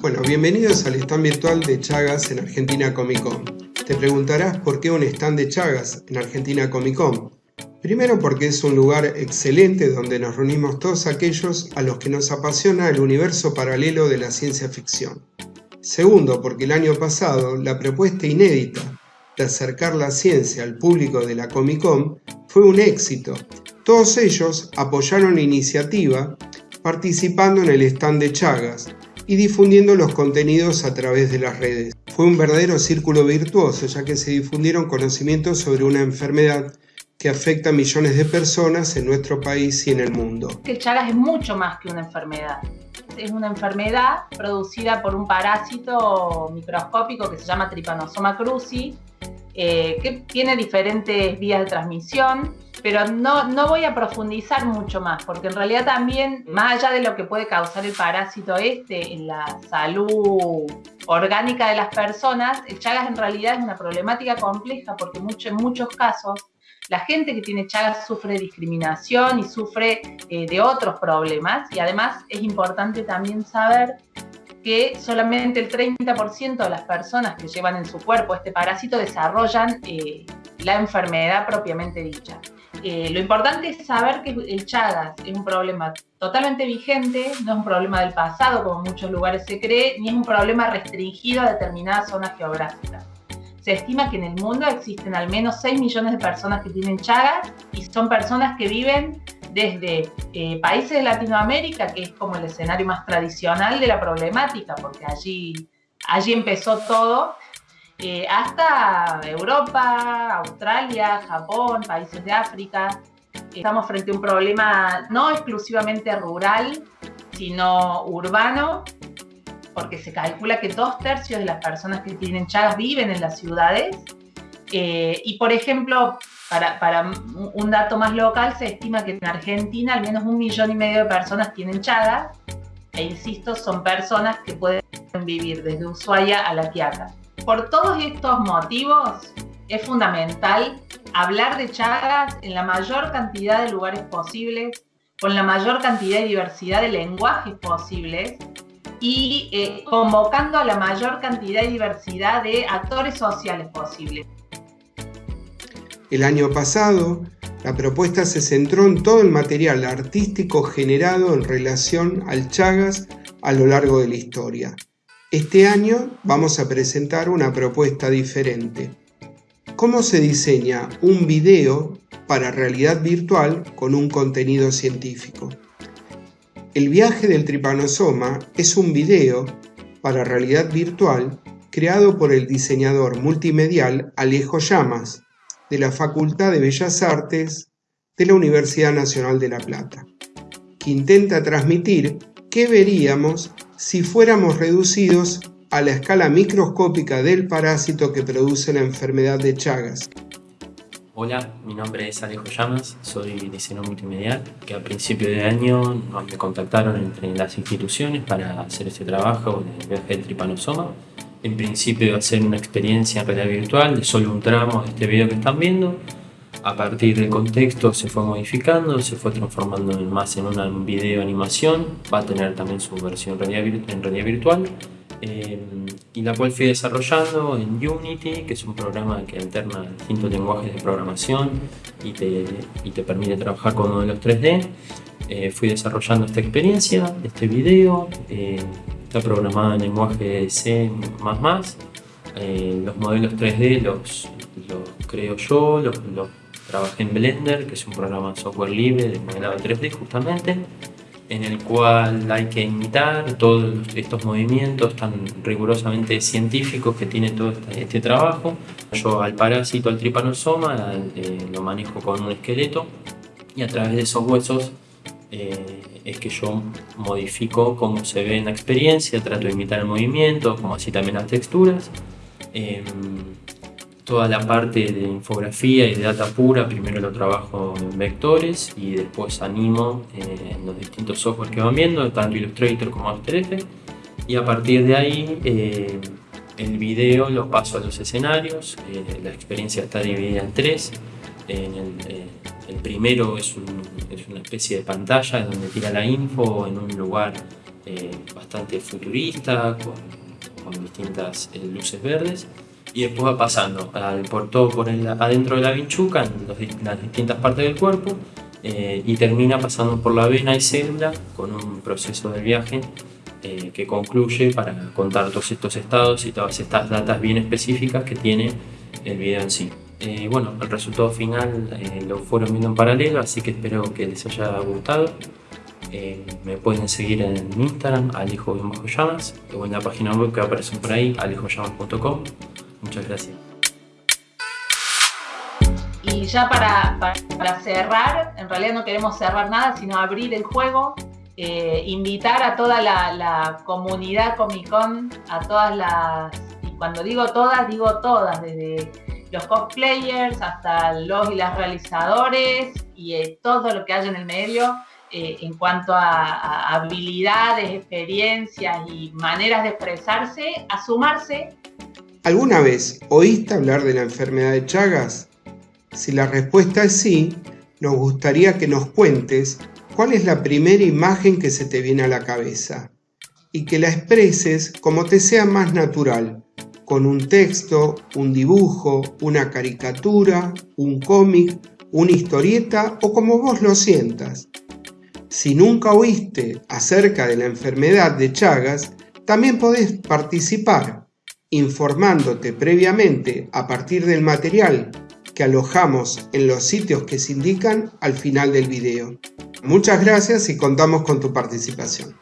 Bueno, bienvenidos al stand virtual de Chagas en Argentina Comic Con. Te preguntarás por qué un stand de Chagas en Argentina Comic Con. Primero porque es un lugar excelente donde nos reunimos todos aquellos a los que nos apasiona el universo paralelo de la ciencia ficción. Segundo porque el año pasado la propuesta inédita de acercar la ciencia al público de la Comic Con fue un éxito. Todos ellos apoyaron la iniciativa participando en el stand de Chagas y difundiendo los contenidos a través de las redes. Fue un verdadero círculo virtuoso ya que se difundieron conocimientos sobre una enfermedad que afecta a millones de personas en nuestro país y en el mundo. El Chagas es mucho más que una enfermedad. Es una enfermedad producida por un parásito microscópico que se llama Trypanosoma cruzi, eh, que tiene diferentes vías de transmisión, pero no, no voy a profundizar mucho más, porque en realidad también, más allá de lo que puede causar el parásito este en la salud orgánica de las personas, el Chagas en realidad es una problemática compleja, porque mucho, en muchos casos la gente que tiene Chagas sufre discriminación y sufre eh, de otros problemas y además es importante también saber que solamente el 30% de las personas que llevan en su cuerpo este parásito desarrollan eh, la enfermedad propiamente dicha. Eh, lo importante es saber que el Chagas es un problema totalmente vigente, no es un problema del pasado como en muchos lugares se cree, ni es un problema restringido a determinadas zonas geográficas. Se estima que en el mundo existen al menos 6 millones de personas que tienen Chagas y son personas que viven desde eh, países de Latinoamérica, que es como el escenario más tradicional de la problemática, porque allí, allí empezó todo, eh, hasta Europa, Australia, Japón, países de África. Estamos frente a un problema no exclusivamente rural, sino urbano, porque se calcula que dos tercios de las personas que tienen Chagas viven en las ciudades. Eh, y por ejemplo, para, para, un dato más local, se estima que en Argentina al menos un millón y medio de personas tienen Chagas, e insisto, son personas que pueden vivir desde Ushuaia a La Quiaca. Por todos estos motivos, es fundamental hablar de Chagas en la mayor cantidad de lugares posibles, con la mayor cantidad y diversidad de lenguajes posibles, y eh, convocando a la mayor cantidad y diversidad de actores sociales posibles. El año pasado, la propuesta se centró en todo el material artístico generado en relación al Chagas a lo largo de la historia. Este año vamos a presentar una propuesta diferente. ¿Cómo se diseña un video para realidad virtual con un contenido científico? El viaje del tripanosoma es un video para realidad virtual creado por el diseñador multimedial Alejo Llamas de la Facultad de Bellas Artes de la Universidad Nacional de La Plata, que intenta transmitir qué veríamos si fuéramos reducidos a la escala microscópica del parásito que produce la enfermedad de Chagas. Hola, mi nombre es Alejo Llamas, soy diseñador multimedial, que a principio de año me contactaron entre las instituciones para hacer este trabajo de viaje del tripanosoma. En principio iba a ser una experiencia en realidad virtual de solo un tramo de este video que están viendo. A partir del contexto se fue modificando, se fue transformando más en una video animación, va a tener también su versión en realidad virtual Em, y la cual fui desarrollando en Unity, que es un programa que alterna distintos lenguajes de programación y te, y te permite trabajar con modelos 3D. Eh, fui desarrollando esta experiencia, este video, eh, está programado en lenguaje C++. Eh, los modelos 3D los, los creo yo, los, los trabajé en Blender, que es un programa de software libre de modelado 3D justamente en el cual hay que imitar todos estos movimientos tan rigurosamente científicos que tiene todo este, este trabajo. Yo al parásito, al tripanosoma, eh, lo manejo con un esqueleto y a través de esos huesos eh, es que yo modifico cómo se ve en la experiencia, trato de imitar el movimiento, como así también las texturas. Em, toda la parte de infografía y de data pura, primero lo trabajo en vectores y después animo eh, en los distintos software que van viendo, tanto Illustrator como After Effects. Y a partir de ahí eh, el video lo paso a los escenarios, eh, la experiencia está dividida en tres. En el, primero es, es, una especie de pantalla donde tira la info en un lugar eh, bastante futurista, con, distintas eh, luces verdes, y después va pasando por todo por adentro de la vinchuca, en las distintas partes del cuerpo, y termina pasando por la vena y célula con un proceso de viaje que concluye para contar todos estos estados y todas estas datas bien específicas que tiene el video en sí. Eh, bueno, el resultado final eh, lo fueron viendo en paralelo, así que espero que les haya gustado. Eh, me pueden seguir en Instagram, alijo llamas, o en la página web que aparece por ahí, alijoyamas.com. Muchas gracias. Y ya para, para, cerrar, en realidad no queremos cerrar nada, sino abrir el juego, invitar a toda la, la comunidad Comic Con, a todas las, y cuando digo todas, digo todas, desde los cosplayers, hasta los y las realizadores y eh, todo lo que hay en el medio eh, en cuanto a, habilidades, experiencias y maneras de expresarse, a sumarse. ¿Alguna vez oíste hablar de la enfermedad de Chagas? Si la respuesta es sí, nos gustaría que nos cuentes cuál es la primera imagen que se te viene a la cabeza y que la expreses como te sea más natural con un texto, un dibujo, una caricatura, un cómic, una historieta o como vos lo sientas. Si nunca oíste acerca de la enfermedad de Chagas, también podés participar informándote previamente a partir del material que alojamos en los sitios que se indican al final del video. Muchas gracias y contamos con tu participación.